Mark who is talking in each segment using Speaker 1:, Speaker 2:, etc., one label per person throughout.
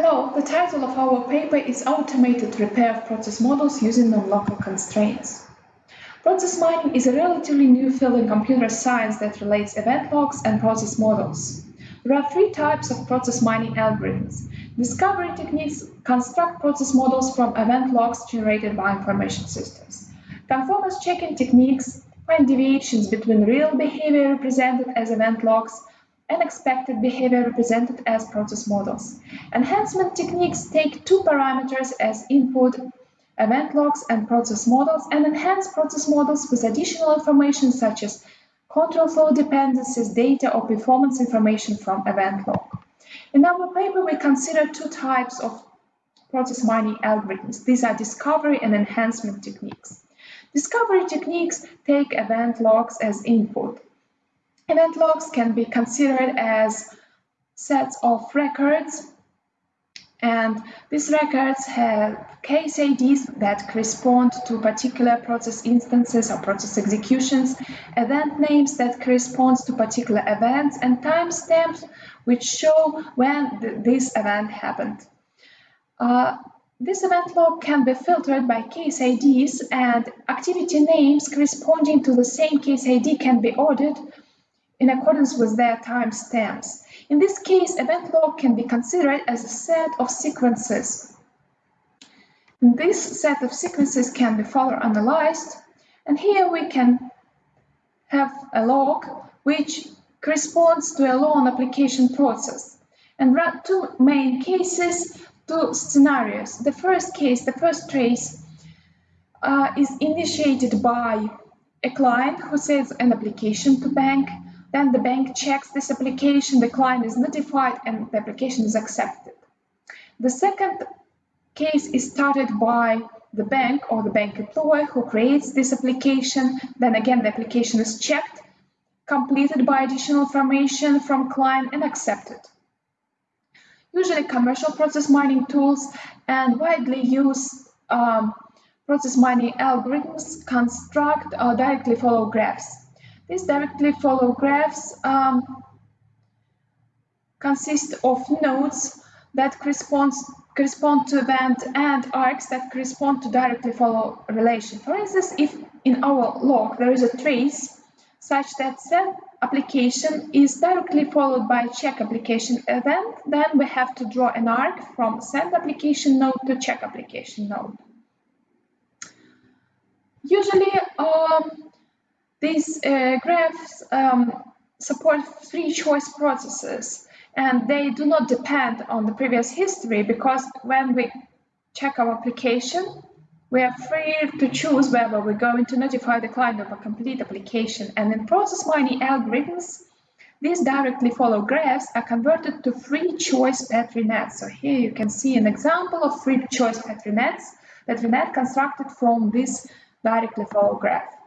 Speaker 1: Hello, the title of our paper is Automated Repair of Process Models Using Non-Local Constraints. Process mining is a relatively new field in computer science that relates event logs and process models. There are three types of process mining algorithms. Discovery techniques construct process models from event logs generated by information systems. Conformance checking techniques find deviations between real behavior represented as event logs and expected behavior represented as process models. Enhancement techniques take two parameters as input, event logs and process models, and enhance process models with additional information such as control flow dependencies, data, or performance information from event log. In our paper, we consider two types of process mining algorithms. These are discovery and enhancement techniques. Discovery techniques take event logs as input. Event logs can be considered as sets of records and these records have case IDs that correspond to particular process instances or process executions, event names that correspond to particular events, and timestamps which show when th this event happened. Uh, this event log can be filtered by case IDs and activity names corresponding to the same case ID can be ordered in accordance with their timestamps. In this case, event log can be considered as a set of sequences. This set of sequences can be further analyzed, and here we can have a log which corresponds to a loan application process. And there are two main cases, two scenarios. The first case, the first trace, uh, is initiated by a client who sends an application to bank then the bank checks this application, the client is notified, and the application is accepted. The second case is started by the bank or the bank employer who creates this application. Then again, the application is checked, completed by additional information from client and accepted. Usually commercial process mining tools and widely used um, process mining algorithms construct or directly follow graphs. These directly follow graphs um, consist of nodes that correspond, correspond to event and arcs that correspond to directly follow relation. For instance, if in our log there is a trace such that send application is directly followed by check application event, then we have to draw an arc from send application node to check application node. Usually, um, these uh, graphs um, support free choice processes and they do not depend on the previous history because when we check our application, we are free to choose whether we're going to notify the client of a complete application. And in process mining algorithms, these directly follow graphs are converted to free choice Petri nets. So here you can see an example of free choice Petri nets, Petri net constructed from this directly follow graph.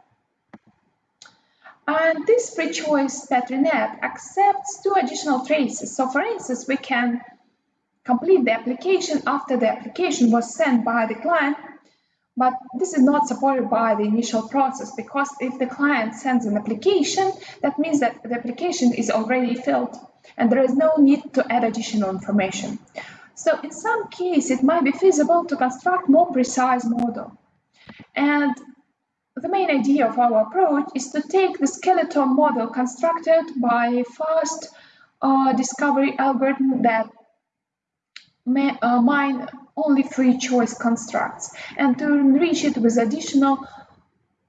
Speaker 1: And this free choice Petri net accepts two additional traces. So for instance, we can complete the application after the application was sent by the client, but this is not supported by the initial process because if the client sends an application, that means that the application is already filled and there is no need to add additional information. So in some case, it might be feasible to construct more precise model. And the main idea of our approach is to take the skeleton model constructed by fast uh, discovery algorithm that may, uh, mine only free choice constructs and to enrich it with additional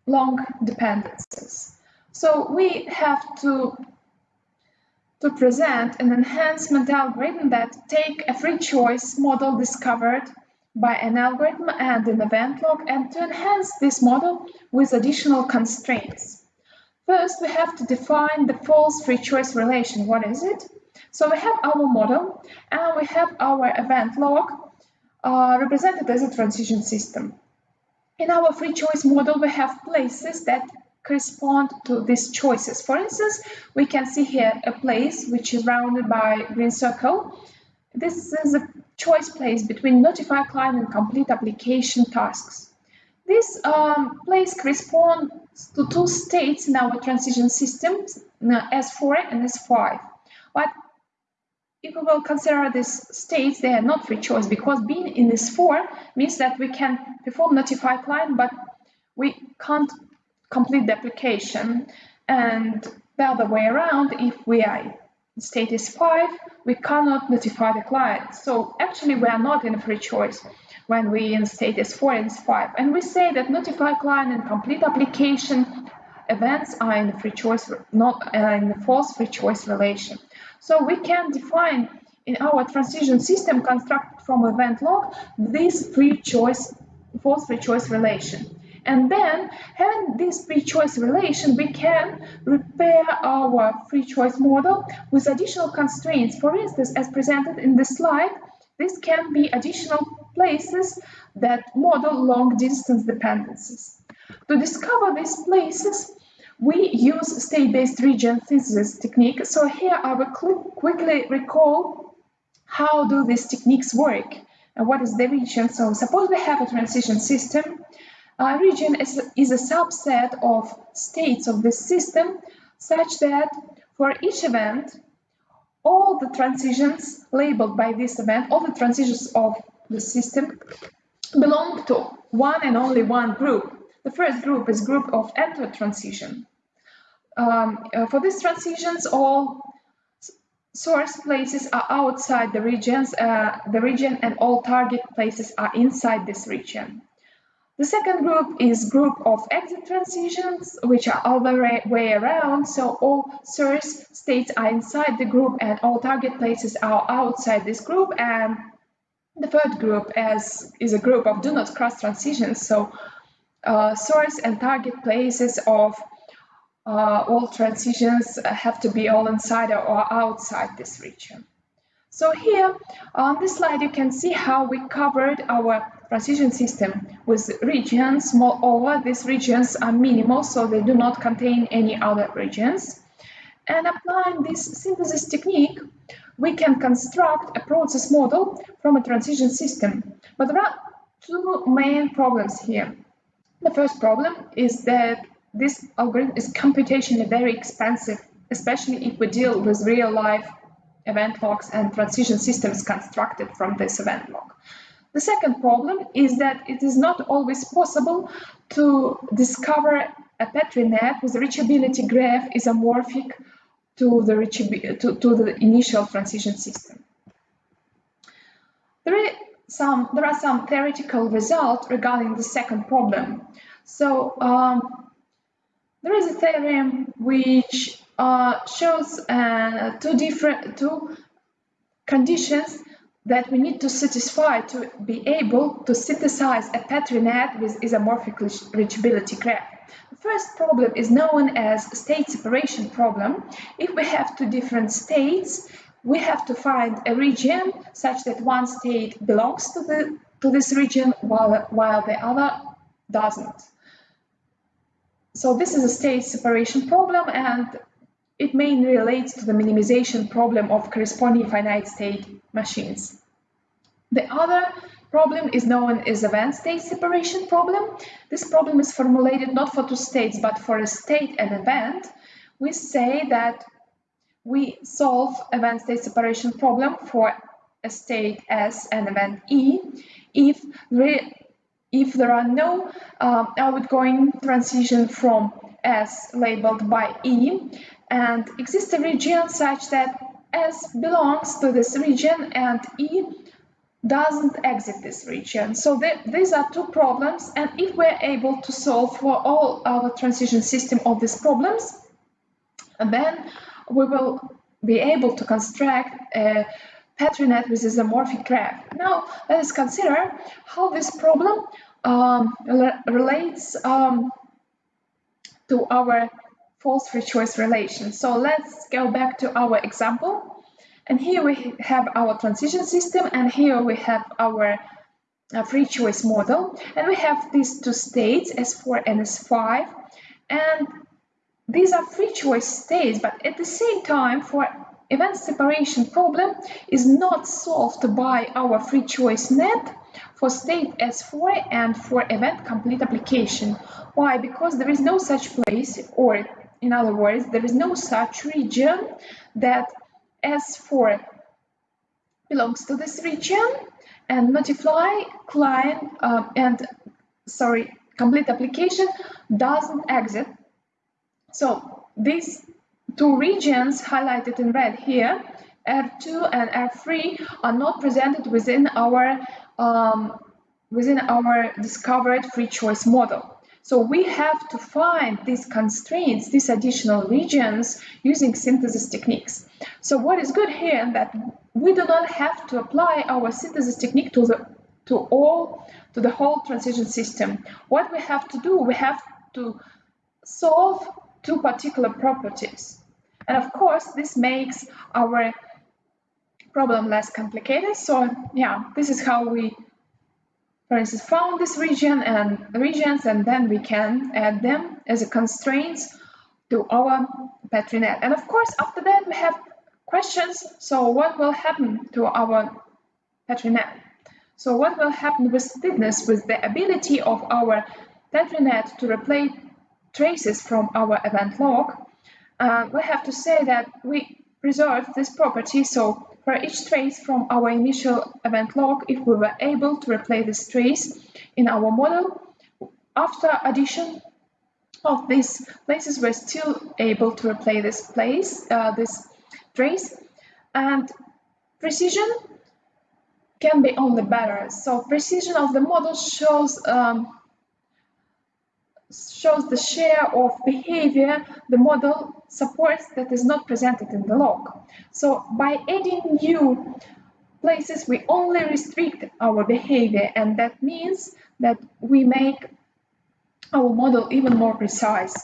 Speaker 1: long dependencies. So we have to to present an enhancement algorithm that take a free choice model discovered by an algorithm and an event log and to enhance this model with additional constraints. First, we have to define the false free choice relation. What is it? So we have our model and we have our event log uh, represented as a transition system. In our free choice model, we have places that correspond to these choices. For instance, we can see here a place which is rounded by green circle. This is a choice place between notify client and complete application tasks. This um, place corresponds to two states in our transition system, S4 and S5. But if we will consider these states, they are not free choice because being in S4 means that we can perform notify client, but we can't complete the application. And the other way around, if we are state is 5, we cannot notify the client. So actually we are not in a free choice when we in state is 4 and 5. And we say that notify client and complete application events are in free choice, not uh, in the false free choice relation. So we can define in our transition system constructed from event log this free choice, false free choice relation. And then having this free choice relation, we can repair our free choice model with additional constraints. For instance, as presented in the slide, this can be additional places that model long distance dependencies. To discover these places, we use state-based region synthesis technique. So here I will quickly recall how do these techniques work and what is the region. So suppose we have a transition system a region is, is a subset of states of the system such that for each event, all the transitions labeled by this event, all the transitions of the system belong to one and only one group. The first group is group of enter transition. Um, uh, for these transitions, all source places are outside the regions, uh, the region, and all target places are inside this region. The second group is group of exit transitions, which are all the way around. So all source states are inside the group and all target places are outside this group. And the third group is, is a group of do not cross transitions. So uh, source and target places of uh, all transitions have to be all inside or outside this region. So here on this slide, you can see how we covered our transition system with regions. Moreover, these regions are minimal, so they do not contain any other regions. And applying this synthesis technique, we can construct a process model from a transition system. But there are two main problems here. The first problem is that this algorithm is computationally very expensive, especially if we deal with real-life event logs and transition systems constructed from this event log. The second problem is that it is not always possible to discover a Petri net with reachability graph isomorphic to the, to, to the initial transition system. There, is some, there are some theoretical results regarding the second problem. So um, there is a theorem which uh, shows uh, two different two conditions that we need to satisfy to be able to synthesize a Petri net with isomorphic reachability graph. The first problem is known as state separation problem. If we have two different states, we have to find a region such that one state belongs to the to this region while while the other doesn't. So this is a state separation problem and it mainly relates to the minimization problem of corresponding finite state machines. The other problem is known as event state separation problem. This problem is formulated not for two states, but for a state and event. We say that we solve event state separation problem for a state S and event E if if there are no uh, outgoing transition from S labeled by E and exists a region such that S belongs to this region and E doesn't exit this region. So these are two problems and if we're able to solve for all our transition system of these problems, then we will be able to construct a Petri net with isomorphic graph. Now let us consider how this problem um, relates um, to our false free choice relation. So let's go back to our example. And here we have our transition system, and here we have our uh, free choice model. And we have these two states, S4 and S5. And these are free choice states, but at the same time, for event separation problem is not solved by our free choice net for state S4 and for event complete application. Why? Because there is no such place or in other words, there is no such region that S4 belongs to this region and notify client uh, and sorry complete application doesn't exit so these two regions highlighted in red here R2 and R3 are not presented within our um, within our discovered free choice model. So we have to find these constraints, these additional regions using synthesis techniques. So what is good here that we do not have to apply our synthesis technique to the to all to the whole transition system. What we have to do, we have to solve two particular properties. And of course, this makes our problem less complicated. So yeah, this is how we, for instance, found this region and regions, and then we can add them as a constraints to our Petri net. And of course, after that, we have questions. So what will happen to our Petri net? So what will happen with fitness, with the ability of our Petri net to replay traces from our event log? Uh, we have to say that we preserve this property. So for each trace from our initial event log, if we were able to replay this trace in our model, after addition of these places, we're still able to replay this place, uh, this trace, and precision can be only better. So precision of the model shows um, shows the share of behavior the model supports that is not presented in the log. So by adding new places, we only restrict our behavior, and that means that we make our model even more precise.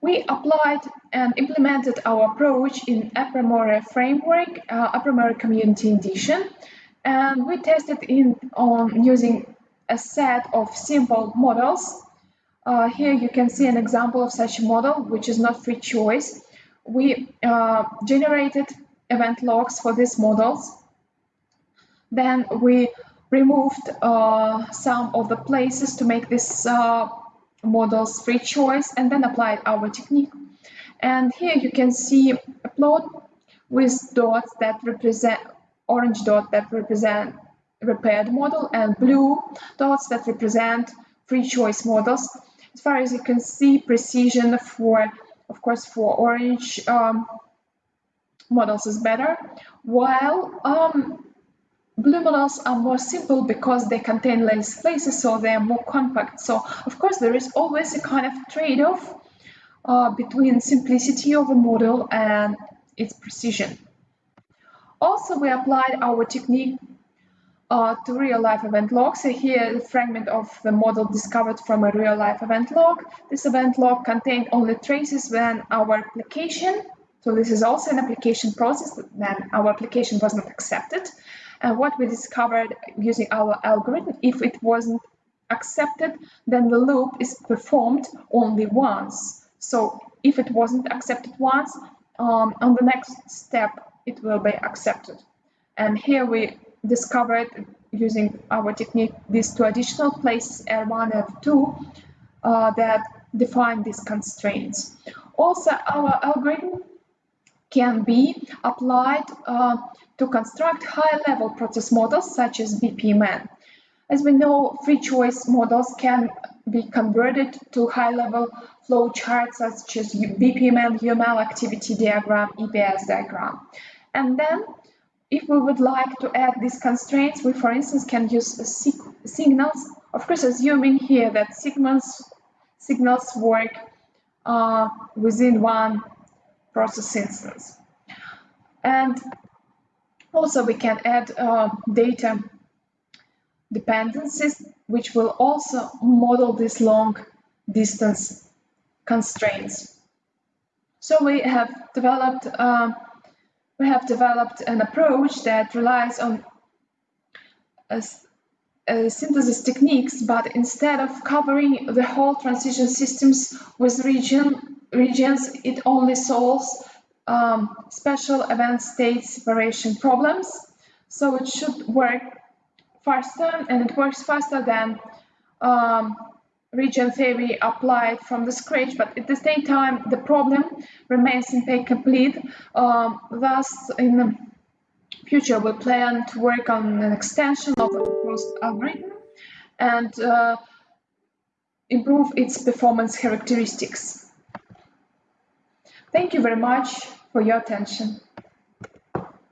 Speaker 1: We applied and implemented our approach in Apromore framework, uh, Apromore Community Edition, and we tested in on using a set of simple models uh, here you can see an example of such a model, which is not free choice. We uh, generated event logs for these models. Then we removed uh, some of the places to make these uh, models free choice and then applied our technique. And here you can see a plot with dots that represent orange dot that represent repaired model and blue dots that represent free choice models. As far as you can see, precision for, of course, for orange um, models is better, while um, blue models are more simple because they contain less places, so they are more compact. So, of course, there is always a kind of trade-off uh, between simplicity of a model and its precision. Also, we applied our technique uh, to real-life event log. So here, a fragment of the model discovered from a real-life event log. This event log contained only traces when our application, so this is also an application process, then our application was not accepted. And what we discovered using our algorithm, if it wasn't accepted, then the loop is performed only once. So if it wasn't accepted once, um, on the next step, it will be accepted. And here we discovered using our technique these two additional places R1 and R2 uh, that define these constraints. Also, our algorithm can be applied uh, to construct high-level process models such as BPMN. As we know, free choice models can be converted to high-level flow charts such as BPMN, UML activity diagram, EPC diagram. And then if we would like to add these constraints, we, for instance, can use signals, of course, assuming here that signals, signals work uh, within one process instance. And also we can add uh, data dependencies, which will also model these long distance constraints. So we have developed uh, we have developed an approach that relies on synthesis techniques, but instead of covering the whole transition systems with region, regions, it only solves um, special event state separation problems. So it should work faster, and it works faster than um, region theory applied from the scratch, but at the same time, the problem remains incomplete. Um, thus, in the future, we plan to work on an extension of the proposed algorithm and uh, improve its performance characteristics. Thank you very much for your attention.